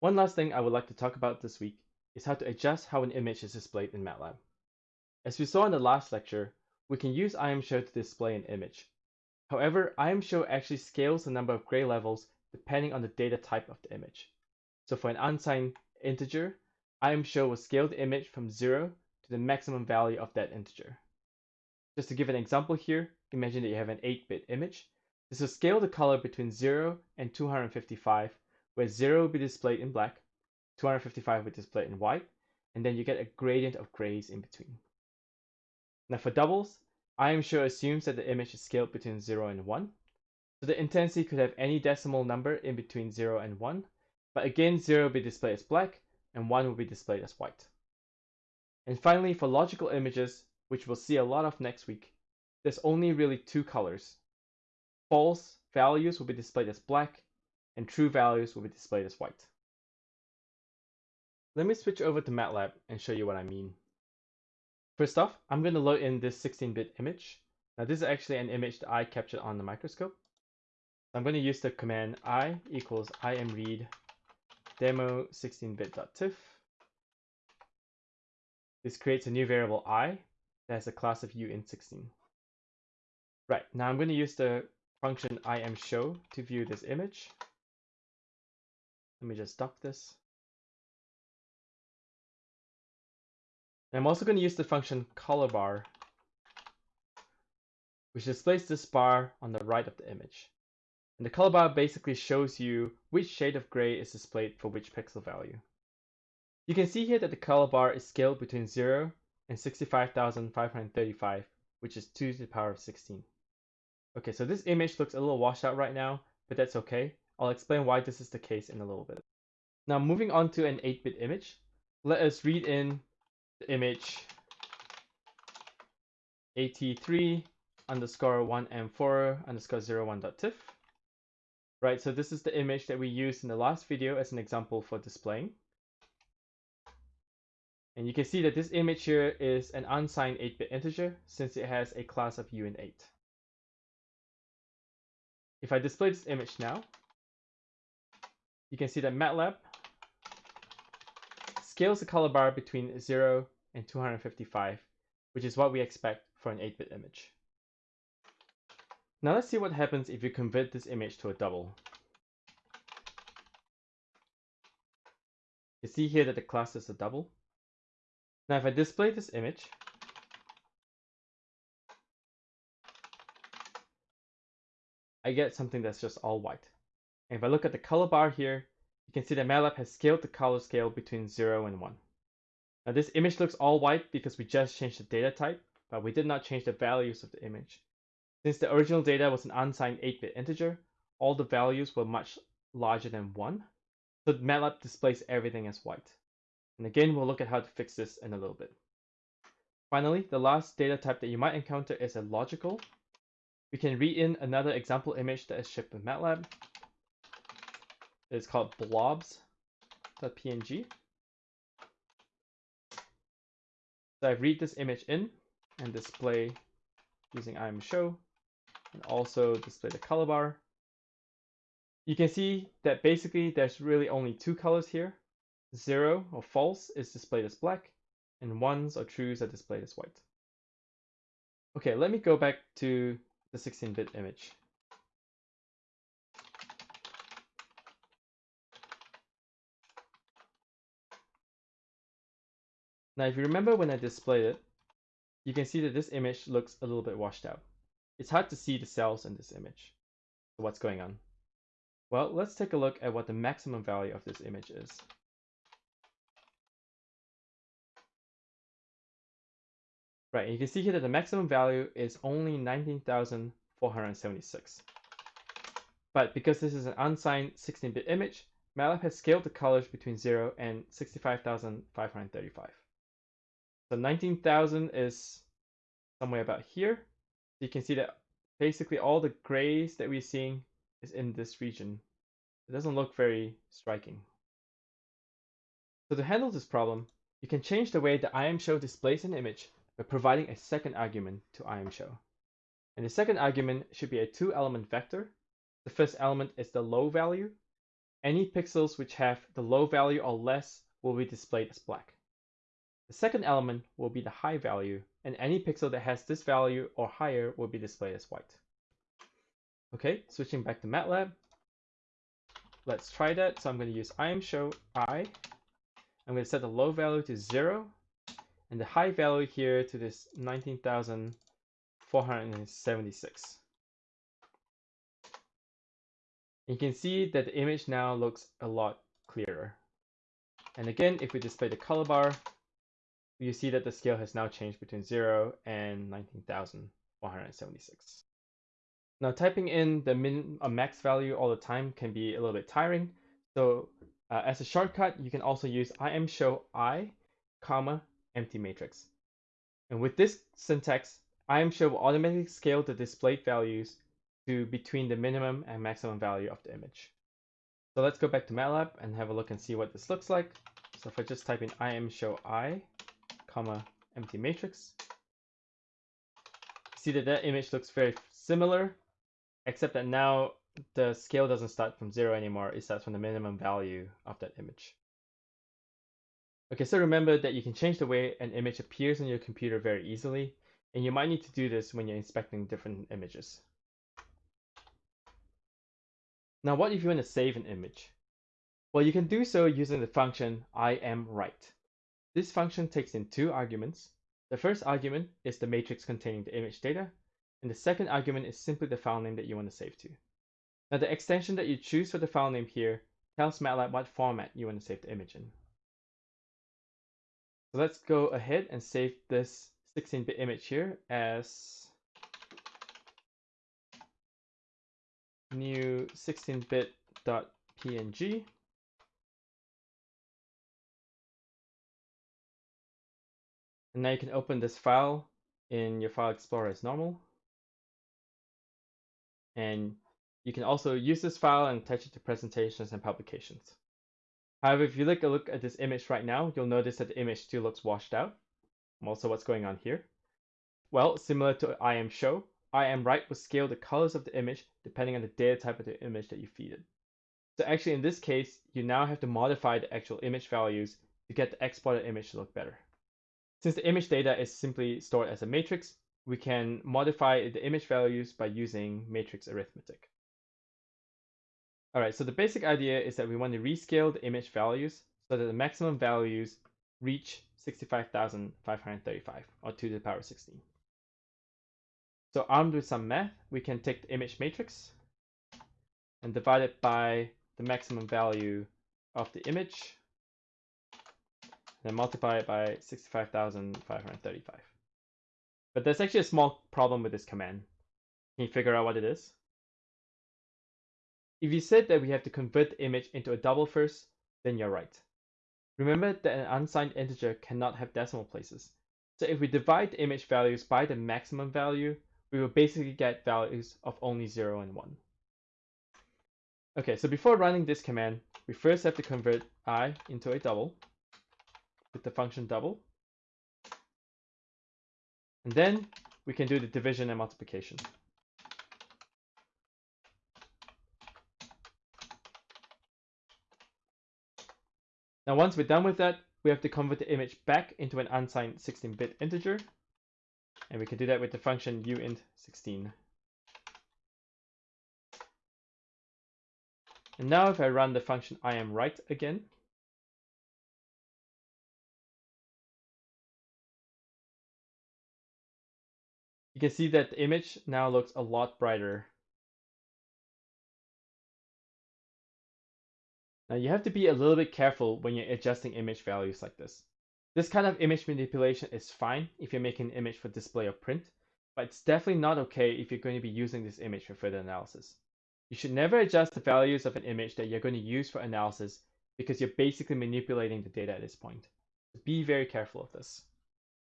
One last thing I would like to talk about this week is how to adjust how an image is displayed in MATLAB. As we saw in the last lecture, we can use IMShow to display an image. However, IMShow actually scales the number of gray levels depending on the data type of the image. So for an unsigned integer, IMShow will scale the image from 0 to the maximum value of that integer. Just to give an example here, imagine that you have an 8-bit image. This will scale the color between 0 and 255, where 0 will be displayed in black, 255 will be displayed in white, and then you get a gradient of grays in between. Now for doubles, IMShow assumes that the image is scaled between 0 and 1. So the intensity could have any decimal number in between 0 and 1, but again 0 will be displayed as black and 1 will be displayed as white. And finally, for logical images, which we'll see a lot of next week, there's only really two colors. False values will be displayed as black, and true values will be displayed as white. Let me switch over to MATLAB and show you what I mean. First off, I'm going to load in this 16-bit image. Now this is actually an image that I captured on the microscope. I'm going to use the command i equals imread demo 16bit.tiff. This creates a new variable i that has a class of uint16. Right, now I'm going to use the function imshow to view this image. Let me just dock this. I'm also going to use the function color bar, which displays this bar on the right of the image. And the color bar basically shows you which shade of gray is displayed for which pixel value. You can see here that the color bar is scaled between 0 and 65,535, which is 2 to the power of 16. Okay, so this image looks a little washed out right now, but that's okay. I'll explain why this is the case in a little bit. Now moving on to an 8-bit image, let us read in the image at3 underscore 1m4 underscore 01.tiff. Right, so this is the image that we used in the last video as an example for displaying. And you can see that this image here is an unsigned 8-bit integer since it has a class of uint8. If I display this image now, you can see that MATLAB scales the color bar between 0 and 255, which is what we expect for an 8-bit image. Now let's see what happens if you convert this image to a double. You see here that the class is a double. Now if I display this image, I get something that's just all white. And if I look at the color bar here, you can see that MATLAB has scaled the color scale between 0 and 1. Now this image looks all white because we just changed the data type, but we did not change the values of the image. Since the original data was an unsigned 8-bit integer, all the values were much larger than 1, so MATLAB displays everything as white. And again, we'll look at how to fix this in a little bit. Finally, the last data type that you might encounter is a logical. We can read in another example image that is shipped with MATLAB. It's called blobs.png. So I read this image in and display using imshow and also display the color bar. You can see that basically there's really only two colors here. Zero or false is displayed as black and ones or trues are displayed as white. Okay, let me go back to the 16-bit image. Now, if you remember when I displayed it, you can see that this image looks a little bit washed out. It's hard to see the cells in this image. So what's going on? Well, let's take a look at what the maximum value of this image is. Right, you can see here that the maximum value is only 19,476. But because this is an unsigned 16-bit image, MATLAB has scaled the colors between 0 and 65,535. So 19,000 is somewhere about here. So you can see that basically all the grays that we're seeing is in this region. It doesn't look very striking. So to handle this problem, you can change the way the IMShow displays an image by providing a second argument to IMShow. And the second argument should be a two element vector. The first element is the low value, any pixels which have the low value or less will be displayed as black. The second element will be the high value, and any pixel that has this value or higher will be displayed as white. Okay, switching back to MATLAB. Let's try that. So I'm going to use imshow i. I'm going to set the low value to 0 and the high value here to this 19,476. You can see that the image now looks a lot clearer. And again, if we display the color bar, you see that the scale has now changed between 0 and 19,176. Now typing in the min or max value all the time can be a little bit tiring. So uh, as a shortcut, you can also use imshow i, comma, empty matrix. And with this syntax, imshow will automatically scale the displayed values to between the minimum and maximum value of the image. So let's go back to MATLAB and have a look and see what this looks like. So if I just type in imshow i, comma, empty matrix, see that that image looks very similar except that now the scale doesn't start from zero anymore, it starts from the minimum value of that image. Okay, so remember that you can change the way an image appears on your computer very easily, and you might need to do this when you're inspecting different images. Now, what if you want to save an image? Well, you can do so using the function imWrite. This function takes in two arguments. The first argument is the matrix containing the image data, and the second argument is simply the file name that you want to save to. Now the extension that you choose for the file name here tells MATLAB what format you want to save the image in. So let's go ahead and save this 16-bit image here as new 16bit.png. And now you can open this file in your file explorer as normal. And you can also use this file and attach it to presentations and publications. However, if you look a look at this image right now, you'll notice that the image still looks washed out. Also, what's going on here? Well, similar to imshow, imWrite will scale the colors of the image depending on the data type of the image that you feed it. So actually, in this case, you now have to modify the actual image values to get the exported image to look better. Since the image data is simply stored as a matrix, we can modify the image values by using matrix arithmetic. All right, so the basic idea is that we want to rescale the image values so that the maximum values reach 65,535 or 2 to the power 16. So armed with some math, we can take the image matrix and divide it by the maximum value of the image, then multiply it by 65,535. But there's actually a small problem with this command. Can you figure out what it is? If you said that we have to convert the image into a double first, then you're right. Remember that an unsigned integer cannot have decimal places. So if we divide the image values by the maximum value, we will basically get values of only 0 and 1. Okay, so before running this command, we first have to convert i into a double with the function double. And then we can do the division and multiplication. Now once we're done with that, we have to convert the image back into an unsigned 16-bit integer. And we can do that with the function uint16. And now if I run the function I am imWrite again, you can see that the image now looks a lot brighter. Now you have to be a little bit careful when you're adjusting image values like this. This kind of image manipulation is fine if you're making an image for display or print, but it's definitely not okay if you're going to be using this image for further analysis. You should never adjust the values of an image that you're going to use for analysis because you're basically manipulating the data at this point. Be very careful of this.